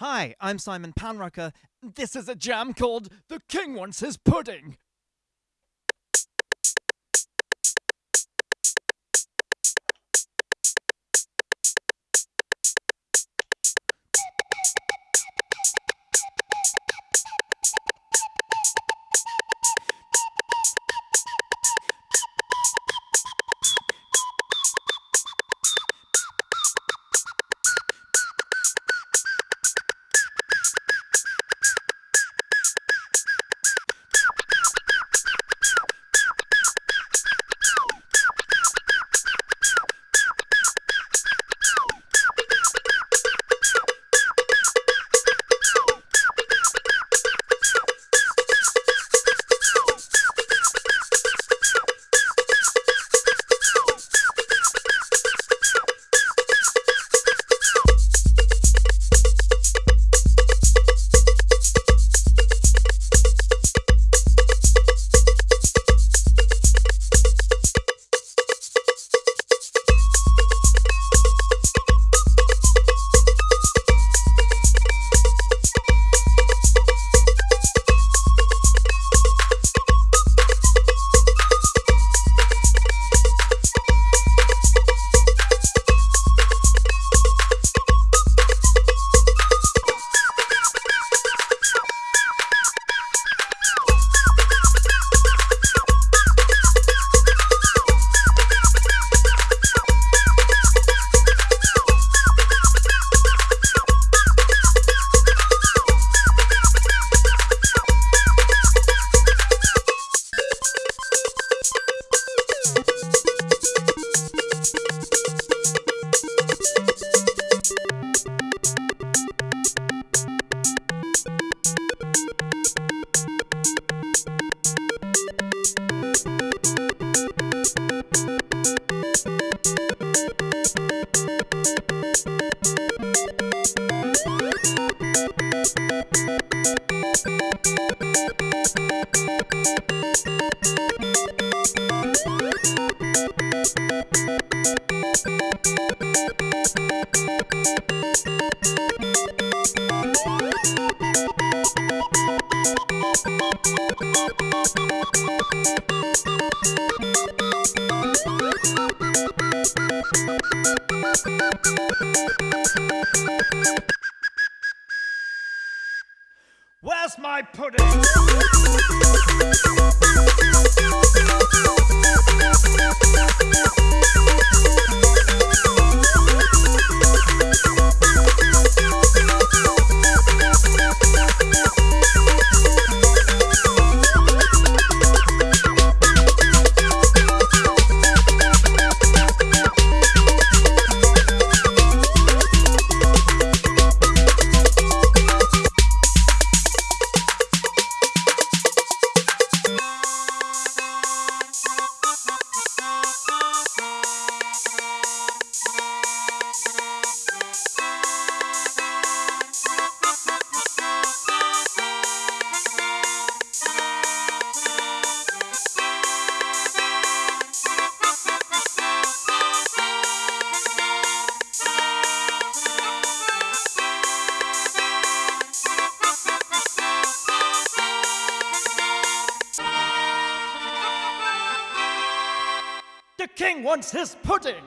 Hi, I'm Simon Panrucker. This is a jam called The King Wants His Pudding. Where's my pudding? King wants his pudding!